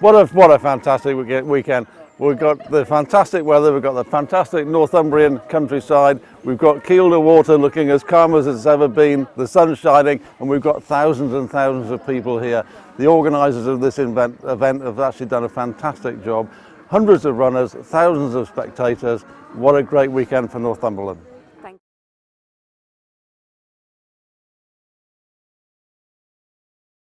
What a, what a fantastic weekend. We've got the fantastic weather, we've got the fantastic Northumbrian countryside, we've got Kielder water looking as calm as it's ever been, the sun's shining, and we've got thousands and thousands of people here. The organisers of this event, event have actually done a fantastic job. Hundreds of runners, thousands of spectators. What a great weekend for Northumberland.